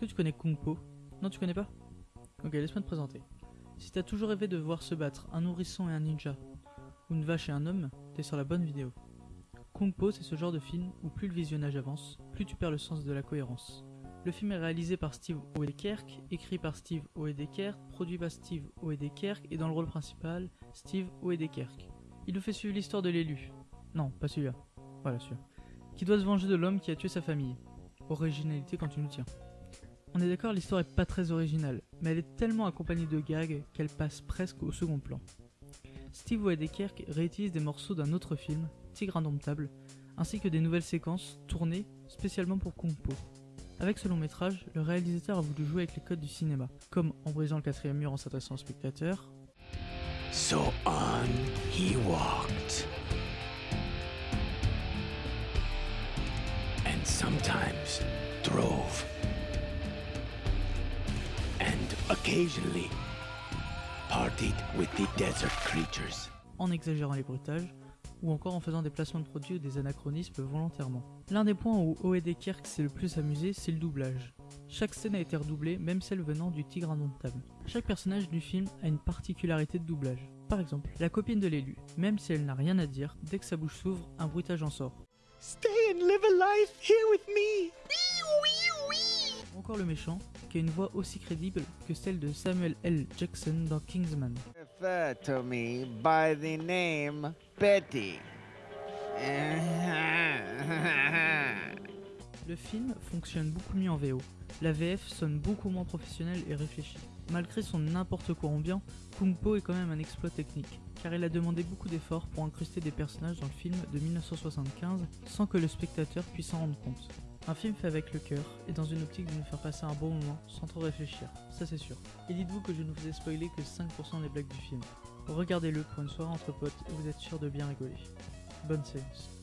que tu connais Kung Po Non, tu connais pas Ok, laisse-moi te présenter. Si t'as toujours rêvé de voir se battre un nourrisson et un ninja, ou une vache et un homme, t'es sur la bonne vidéo. Kung Po, c'est ce genre de film où plus le visionnage avance, plus tu perds le sens de la cohérence. Le film est réalisé par Steve Oedekerk, écrit par Steve Oedekerk, produit par Steve Oedekerk et dans le rôle principal, Steve Oedekerk. Il nous fait suivre l'histoire de l'élu. Non, pas celui-là. Voilà celui-là. Qui doit se venger de l'homme qui a tué sa famille. Originalité quand tu nous tiens. On est d'accord, l'histoire est pas très originale, mais elle est tellement accompagnée de gags qu'elle passe presque au second plan. Steve Oedekerk réutilise des morceaux d'un autre film, Tigre indomptable, ainsi que des nouvelles séquences tournées spécialement pour Kung Po. Avec ce long métrage, le réalisateur a voulu jouer avec les codes du cinéma, comme en brisant le quatrième mur en s'adressant au spectateur. So on he walked. Occasionally partied with the desert creatures. en exagérant les bruitages, ou encore en faisant des placements de produits ou des anachronismes volontairement. L'un des points où O.E.D. Kirk s'est le plus amusé, c'est le doublage. Chaque scène a été redoublée, même celle venant du tigre indomptable. Chaque personnage du film a une particularité de doublage. Par exemple, la copine de l'élu, même si elle n'a rien à dire, dès que sa bouche s'ouvre, un bruitage en sort. Stay and live a life here with me. Ou encore le méchant, qui a une voix aussi crédible que celle de Samuel L. Jackson dans Kingsman. refer to me by the name Betty. Le film fonctionne beaucoup mieux en VO. La VF sonne beaucoup moins professionnelle et réfléchie. Malgré son n'importe quoi ambiant, Kung Po est quand même un exploit technique, car il a demandé beaucoup d'efforts pour incruster des personnages dans le film de 1975 sans que le spectateur puisse s'en rendre compte. Un film fait avec le cœur et dans une optique de nous faire passer un bon moment sans trop réfléchir, ça c'est sûr. Et dites-vous que je ne vous ai spoilé que 5% des blagues du film. Regardez-le pour une soirée entre potes et vous êtes sûr de bien rigoler. Bonne séance.